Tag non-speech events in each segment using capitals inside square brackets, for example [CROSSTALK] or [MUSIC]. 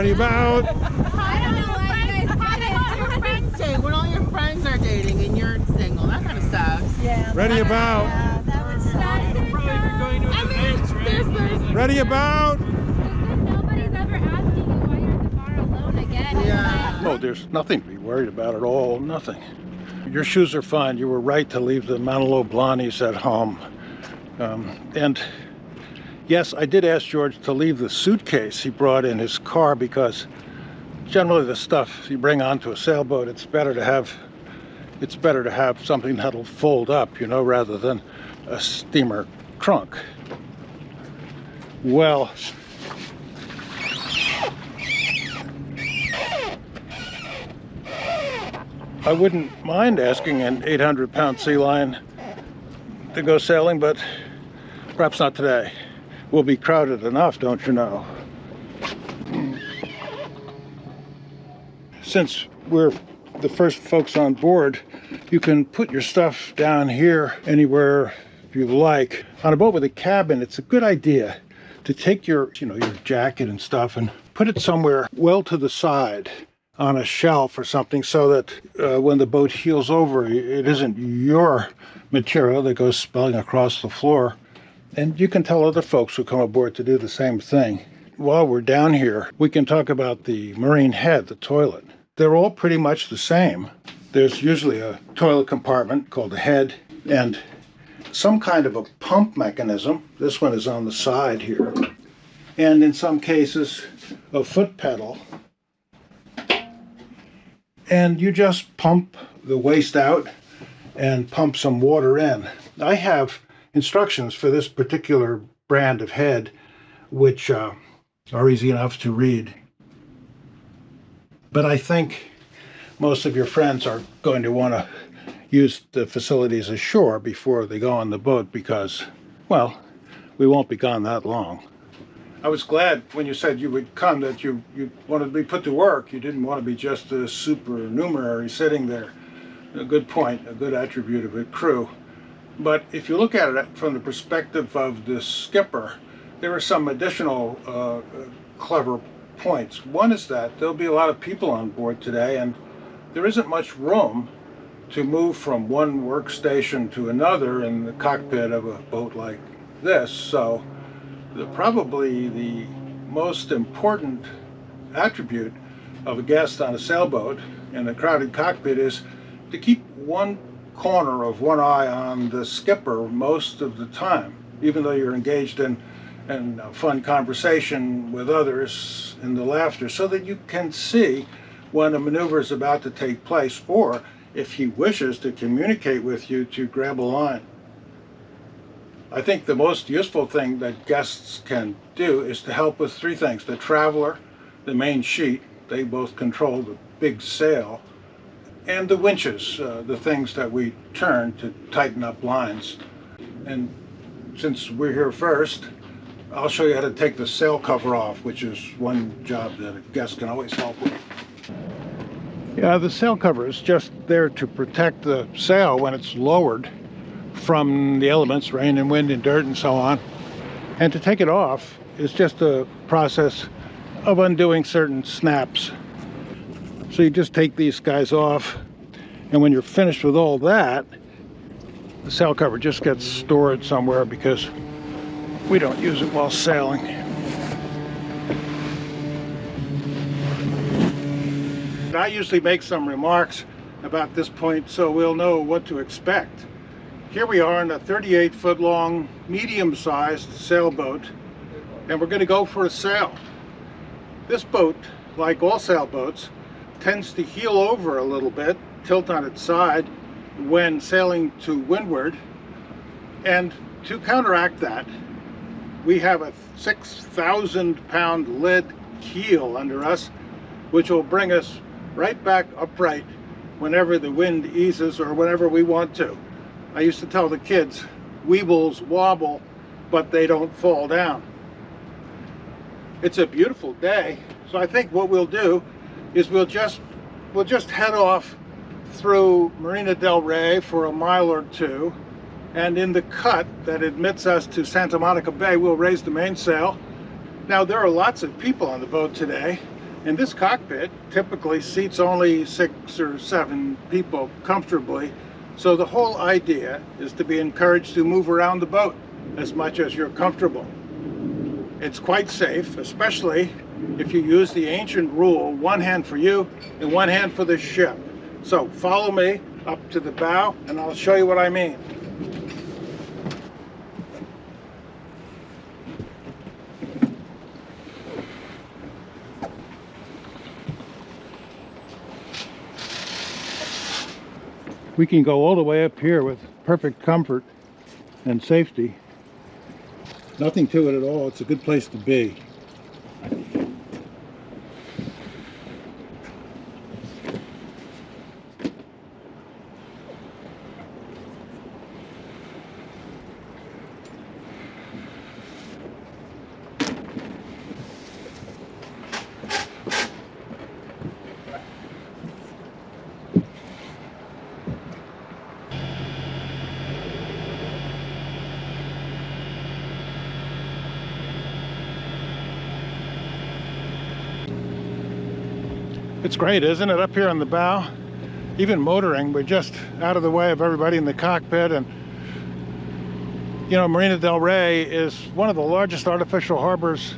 Ready about? [LAUGHS] I don't know why you guys How do your friends date when all your friends are dating and you're single? That kind of sucks. Yeah. Ready about? Yeah, that would suck. I mean, there's, there's, Ready about? Nobody's ever asking you why you're at the bar alone again. Yeah. No, there's nothing to be worried about at all. Nothing. Your shoes are fine. You were right to leave the Manolo Blahniks at home. Um, and yes, I did ask George to leave the suitcase he brought in his car because generally the stuff you bring onto a sailboat, it's better to have it's better to have something that'll fold up, you know, rather than a steamer trunk. Well, I wouldn't mind asking an 800 pound sea lion to go sailing, but perhaps not today. We'll be crowded enough, don't you know? Since we're the first folks on board, you can put your stuff down here anywhere you like. On a boat with a cabin, it's a good idea to take your, you know, your jacket and stuff and put it somewhere well to the side on a shelf or something so that uh, when the boat heels over, it isn't your material that goes spilling across the floor. And you can tell other folks who come aboard to do the same thing. While we're down here, we can talk about the marine head, the toilet. They're all pretty much the same. There's usually a toilet compartment called the head and some kind of a pump mechanism. This one is on the side here. And in some cases, a foot pedal and you just pump the waste out and pump some water in. I have instructions for this particular brand of head, which uh, are easy enough to read. But I think most of your friends are going to want to use the facilities ashore before they go on the boat because, well, we won't be gone that long. I was glad when you said you would come that you, you wanted to be put to work. You didn't want to be just a supernumerary sitting there. A good point, a good attribute of a crew. But if you look at it from the perspective of the skipper, there are some additional uh, clever points. One is that there'll be a lot of people on board today and there isn't much room to move from one workstation to another in the cockpit of a boat like this. So the, probably the most important attribute of a guest on a sailboat in a crowded cockpit is to keep one corner of one eye on the skipper most of the time, even though you're engaged in, in uh, fun conversation with others in the laughter, so that you can see when a maneuver is about to take place, or if he wishes to communicate with you to grab a line. I think the most useful thing that guests can do is to help with three things. The traveler, the main sheet, they both control the big sail, and the winches, uh, the things that we turn to tighten up lines. And since we're here first, I'll show you how to take the sail cover off, which is one job that a guest can always help with. Yeah, the sail cover is just there to protect the sail when it's lowered from the elements, rain and wind and dirt and so on. And to take it off is just a process of undoing certain snaps. So you just take these guys off and when you're finished with all that, the sail cover just gets stored somewhere because we don't use it while sailing. I usually make some remarks about this point so we'll know what to expect. Here we are in a 38 foot long, medium sized sailboat, and we're going to go for a sail. This boat, like all sailboats, tends to heel over a little bit, tilt on its side when sailing to windward. And to counteract that, we have a 6,000 pound lead keel under us, which will bring us right back upright whenever the wind eases or whenever we want to. I used to tell the kids, weebles wobble, but they don't fall down. It's a beautiful day, so I think what we'll do is we'll just we'll just head off through Marina del Rey for a mile or two, and in the cut that admits us to Santa Monica Bay, we'll raise the mainsail. Now there are lots of people on the boat today, And this cockpit typically seats only six or seven people comfortably. So the whole idea is to be encouraged to move around the boat as much as you're comfortable. It's quite safe, especially if you use the ancient rule, one hand for you and one hand for the ship. So follow me up to the bow and I'll show you what I mean. We can go all the way up here with perfect comfort and safety. Nothing to it at all. It's a good place to be. It's great, isn't it? Up here on the bow, even motoring, we're just out of the way of everybody in the cockpit. And, you know, Marina del Rey is one of the largest artificial harbors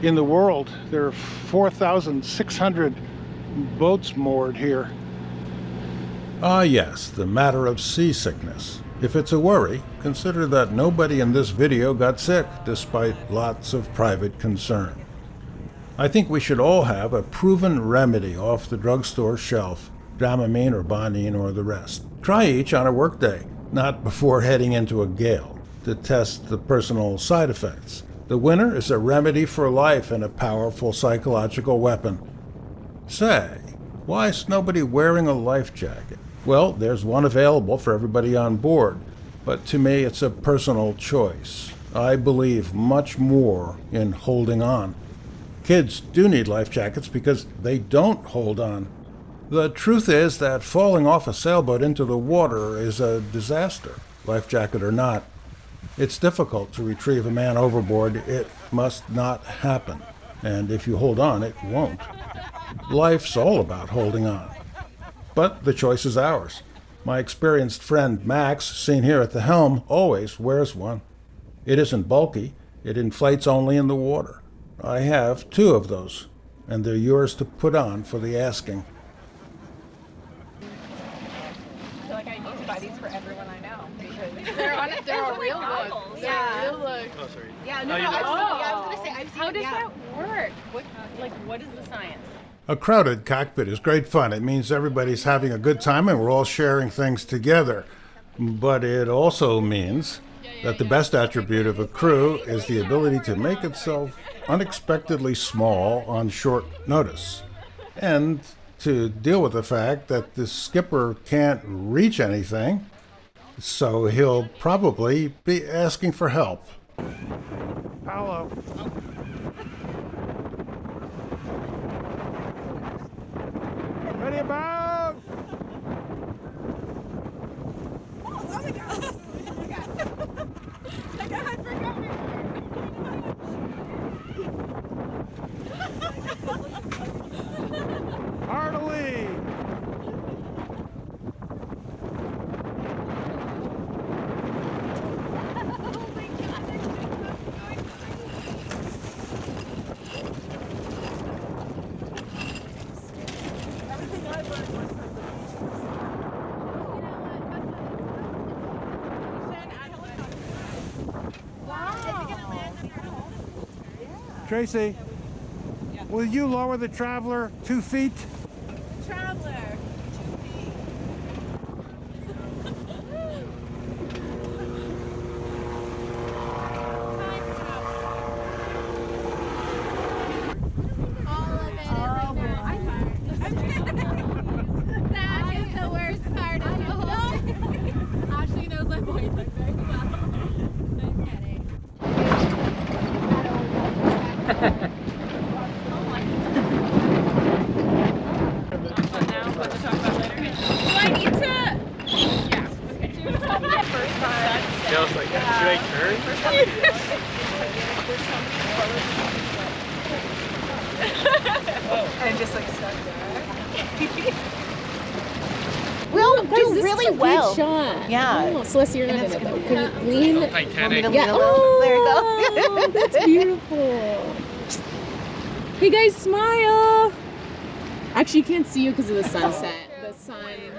in the world. There are 4,600 boats moored here. Ah, yes, the matter of seasickness. If it's a worry, consider that nobody in this video got sick, despite lots of private concern. I think we should all have a proven remedy off the drugstore shelf, Dramamine or Bonine or the rest. Try each on a workday, not before heading into a gale, to test the personal side effects. The winner is a remedy for life and a powerful psychological weapon. Say, why is nobody wearing a life jacket? Well, there's one available for everybody on board, but to me it's a personal choice. I believe much more in holding on. Kids do need life jackets because they don't hold on. The truth is that falling off a sailboat into the water is a disaster, life jacket or not. It's difficult to retrieve a man overboard. It must not happen. And if you hold on, it won't. Life's all about holding on. But the choice is ours. My experienced friend Max, seen here at the helm, always wears one. It isn't bulky, it inflates only in the water. I have two of those, and they're yours to put on for the asking. I feel like I need to buy these for everyone I know because [LAUGHS] They're on a, they're a real goggles. look. Yeah. They're real look. Oh, sorry. yeah, no, Oh, no, you I've did? seen, yeah, I was gonna say I've seen. How does yeah. that work? What, like, what is the science? A crowded cockpit is great fun. It means everybody's having a good time and we're all sharing things together. But it also means that the best attribute of a crew is the ability to make itself unexpectedly small on short notice. And to deal with the fact that the skipper can't reach anything, so he'll probably be asking for help. Paolo. Ready about? Tracy, will you lower the traveler two feet? Traveler. All of it is like that. That is the worst part of the whole. Ashley knows my boyfriend very well. I'm kidding. Now, what to talk about later? Do I need to? Yeah. Okay. First time. Yeah, I was like, should I turn? First time. There's so many colors. and just like stuck there. We'll oh, Guys, do this really is a good well. shot. Yeah. Oh, Celeste, you're not in it though. Can you lean? Want me Titanic. Yeah. lean a little? There you go. Oh, [LAUGHS] that's beautiful. Hey guys, smile. Actually, you can't see you because of the sunset. The sun.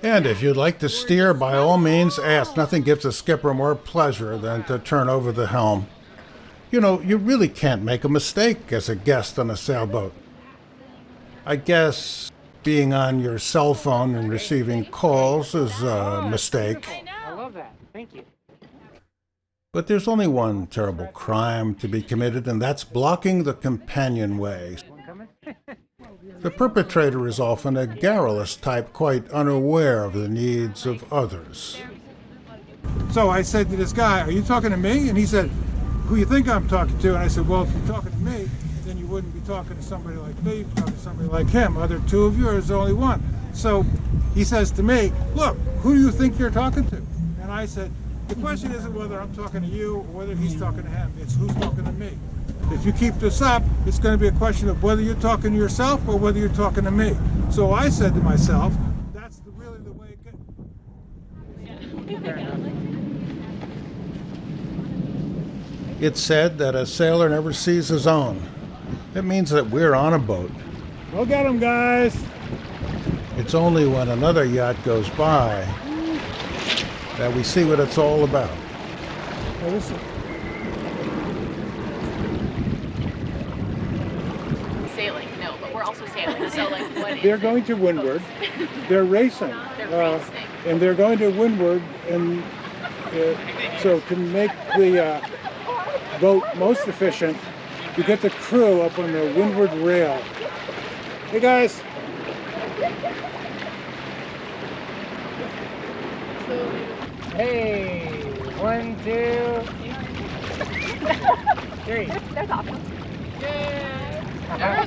But And if you'd like to steer, by all means, ask. Nothing gives a skipper more pleasure than to turn over the helm. You know, you really can't make a mistake as a guest on a sailboat. I guess being on your cell phone and receiving calls is a mistake. I love that. Thank you. But there's only one terrible crime to be committed, and that's blocking the companionway. The perpetrator is often a garrulous type, quite unaware of the needs of others. So I said to this guy, Are you talking to me? And he said, Who you think I'm talking to? And I said, Well, if you're talking to me, then you wouldn't be talking to somebody like me, you'd talking to somebody like him. Other two of you, or there's only one. So he says to me, Look, who do you think you're talking to? And I said, The question isn't whether I'm talking to you or whether he's talking to him, it's who's talking to me. If you keep this up, it's going to be a question of whether you're talking to yourself or whether you're talking to me. So I said to myself, That's the, really the way it gets. It's said that a sailor never sees his own. It means that we're on a boat. Go get him, guys! It's only when another yacht goes by that we see what it's all about is- Sailing, no, but we're also sailing. So like, what is They're going to windward. They're racing. [LAUGHS] They're Uh, racing. and they're going to windward. And uh, so to make the uh, boat most efficient, you get the crew up on the windward rail. Hey guys, Hey, one, two, three. [LAUGHS] That's awesome.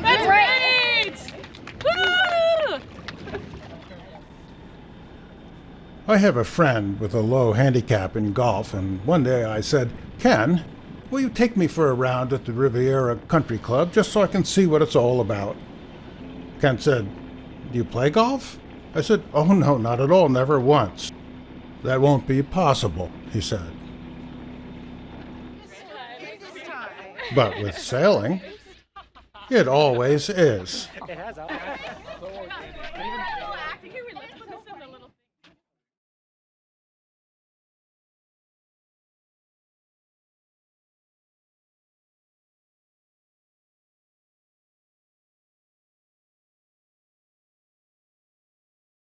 That's right. I have a friend with a low handicap in golf, and one day I said, Ken, will you take me for a round at the Riviera Country Club just so I can see what it's all about? Ken said, Do you play golf? I said, Oh, no, not at all, never once. That won't be possible, he said. But with sailing, it always is.